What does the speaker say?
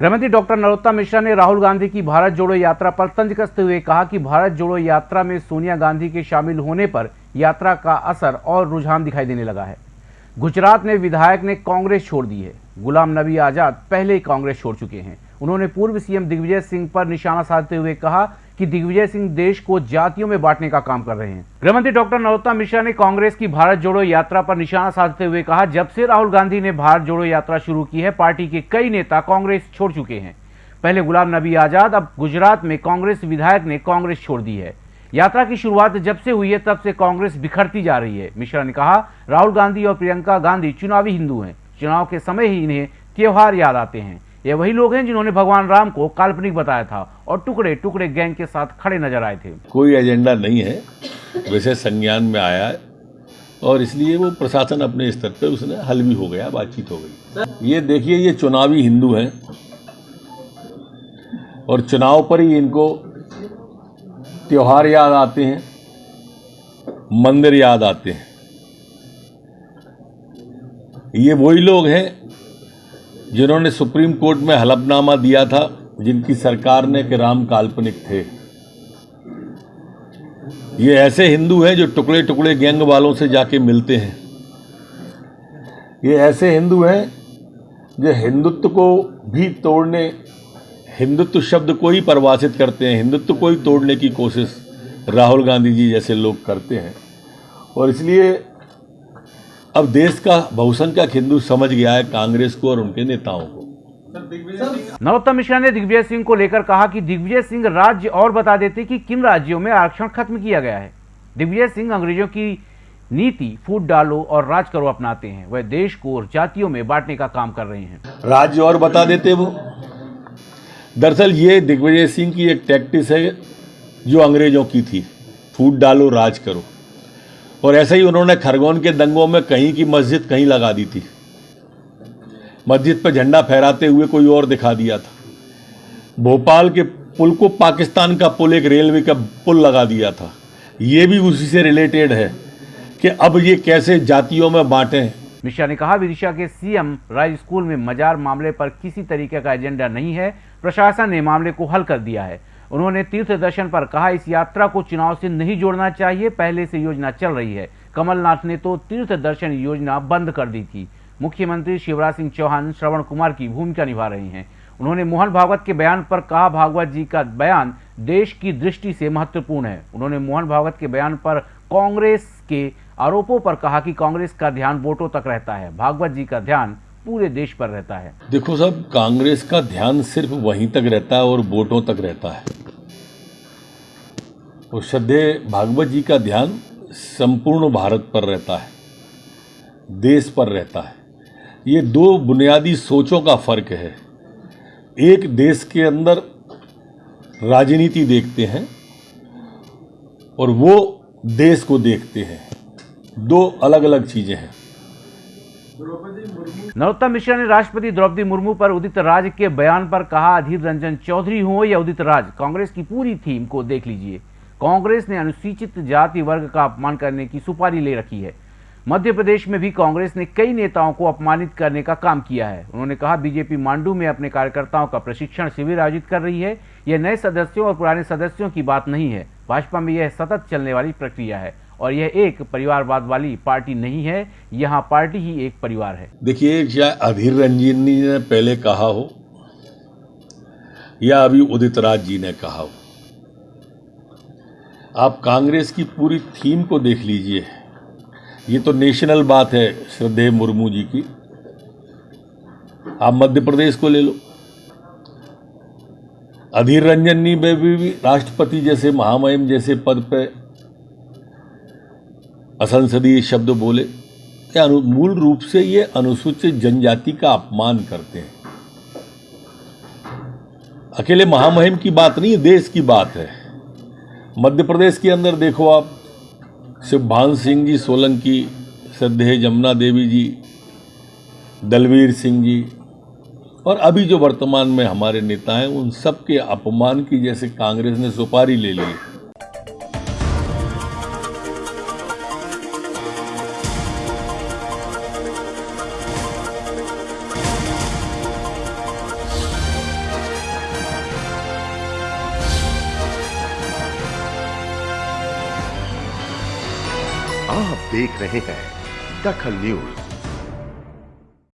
गृहमंत्री डॉक्टर नरोत्तम मिश्रा ने राहुल गांधी की भारत जोड़ो यात्रा पर तंज कसते हुए कहा कि भारत जोड़ो यात्रा में सोनिया गांधी के शामिल होने पर यात्रा का असर और रुझान दिखाई देने लगा है। गुजरात में विधायक ने कांग्रेस छोड़ दी है। गुलाम नबी आज़ाद पहले ही कांग्रेस छोड़ चुके हैं। उन्होंने पूर्व सीएम दिग्विजय सिंह पर निशाना साधते हुए कहा कि दिग्विजय सिंह देश को जातियों में बांटने का काम कर रहे हैं। गृहमंत्री डॉक्टर नरोत्तम मिश्रा ने कांग्रेस की भारत जोड़ो यात्रा पर निशाना साधते हुए कहा, जब से राहुल गांधी ने भारत जोड़ो यात्रा शुरू की है, पार्टी के कई नेता कांग्रेस छोड़ चुके हैं। पहले गुलाम नबी आज़ाद, अब गुजरात में कांग्रेस विधायक ने कांग्रेस छोड़ दी है। यात्रा की शुरुआत जब से हुई है, तब से कांग्रेस बिखरती जा रही है। मिश्रा ने कहा, राहुल गांधी और प्रियंका गांधी चुनावी हिंदू हैं। चुनाव के समय ही इन्हें त्योहार याद आते हैं। ये वही लोग हैं जिन्होंने भगवान राम को काल्पनिक बताया था और टुकड़े टुकड़े गैंग के साथ खड़े नज़र आए थे। कोई एजेंडा नहीं है। वैसे संज्ञान में आया और इसलिए वो प्रशासन अपने स्तर पर उसने हल भी हो गया, बातचीत हो गई। ये देखिए, ये चुनावी हिंदू हैं और चुनाव पर ही इनको त्योहार याद आते हैं, मंदिर याद आते हैं। ये वही लोग हैं जिन्होंने सुप्रीम कोर्ट में हलफनामा दिया था, जिनकी सरकार ने कि राम काल्पनिक थे। ये ऐसे हिंदू हैं जो टुकड़े टुकड़े गैंग वालों से जाके मिलते हैं। ये ऐसे हिंदू हैं जो हिंदुत्व को भी तोड़ने, हिंदुत्व शब्द को ही परिभाषित करते हैं, हिंदुत्व को ही तोड़ने की कोशिश राहुल गांधी जी जैसे लोग करते हैं। और इसलिए अब देश का बहुसंख्यक हिंदू समझ गया है कांग्रेस को और उनके नेताओं को। नरोत्तम मिश्रा ने दिग्विजय सिंह को लेकर कहा कि दिग्विजय सिंह राज्य और बता देते कि किन राज्यों में आरक्षण खत्म किया गया है। दिग्विजय सिंह अंग्रेज़ों की नीति फूट डालो और राज करो अपनाते हैं। वह देश को और जातियों में बांटने का काम कर रहे हैं। राज्य और बता देते वो। दरअसल ये दिग्विजय सिंह की एक टैक्टिस है जो अंग्रेज़ों की थी। फूट डालो राज करो। और ऐसे ही उन्होंने खरगोन के दंगों में कहीं की मस्जिद कहीं लगा दी थी। मस्जिद पर झंडा फहराते हुए कोई और दिखा दिया था। भोपाल के पुल को पाकिस्तान का पुल, एक रेलवे का पुल लगा दिया था। ये भी उसी से रिलेटेड है कि अब ये कैसे जातियों में बांटें। मिश्रा ने कहा, विदिशा के सीएम राज स्कूल में मजार मामले पर किसी तरीके का एजेंडा नहीं है। प्रशासन ने मामले को हल कर दिया है। उन्होंने तीर्थ दर्शन पर कहा, इस यात्रा को चुनाव से नहीं जोड़ना चाहिए, पहले से योजना चल रही है। कमलनाथ ने तो तीर्थ दर्शन योजना बंद कर दी थी। मुख्यमंत्री शिवराज सिंह चौहान श्रवण कुमार की भूमिका निभा रहे हैं। उन्होंने मोहन भागवत के बयान पर कहा, भागवत जी का बयान देश की दृष्टि से महत्वपूर्ण है। उन्होंने मोहन भागवत के बयान पर कांग्रेस के आरोपों पर कहा कि कांग्रेस का ध्यान वोटों तक रहता है। भागवत जी का ध्यान पूरे देश पर रहता है। देखो साहब कांग्रेस का ध्यान सिर्फ़ वहीं तक रहता है और वोटों तक रहता है। और श्रद्धे भागवत जी का ध्यान संपूर्ण भारत पर रहता है देश पर रहता है। ये दो बुनियादी सोचों का फ़र्क है। एक देश के अंदर राजनीति देखते हैं और वो देश को देखते हैं। दो अलग अलग चीज़ें हैं। नरोत्तम मिश्रा ने राष्ट्रपति द्रौपदी मुर्मू पर उदित राज के बयान पर कहा, अधीर रंजन चौधरी हो या उदित राज, कांग्रेस की पूरी थीम को देख लीजिए। कांग्रेस ने अनुसूचित जाति वर्ग का अपमान करने की सुपारी ले रखी है। मध्य प्रदेश में भी कांग्रेस ने कई नेताओं को अपमानित करने का काम किया है। उन्होंने कहा, बीजेपी मांडू में अपने कार्यकर्ताओं का प्रशिक्षण शिविर आयोजित कर रही है। यह नए सदस्यों और पुराने सदस्यों की बात नहीं है। भाजपा में यह सतत चलने वाली प्रक्रिया है। और यह एक परिवारवाद वाली पार्टी नहीं है यहाँ पार्टी ही एक परिवार है। देखिए चाहे अधीर रंजन जी ने पहले कहा हो या अभी उदित राज जी ने कहा हो? आप कांग्रेस की पूरी थीम को देख लीजिए। ये तो नेशनल बात है श्रद्धेय मुर्मू जी की। आप मध्य प्रदेश को ले लो। अधीर रंजन में भी, भी राष्ट्रपति जैसे महामहिम जैसे पद पे असंसदीय शब्द बोले, क्या मूल रूप से ये अनुसूचित जनजाति का अपमान करते हैं? अकेले महामहिम की बात नहीं, देश की बात है। मध्य प्रदेश के अंदर देखो आप शिवभान सिंह जी, सोलंकी, श्रद्धेय जमुना देवी जी, दलवीर सिंह जी, और अभी जो वर्तमान में हमारे नेता हैं, उन सब के अपमान की जैसे कांग्रेस ने सुपारी ले ली आप देख रहे हैं दखल न्यूज़।